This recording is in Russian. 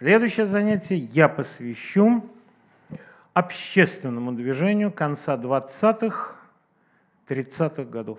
Следующее занятие я посвящу общественному движению конца 20-х, 30-х годов.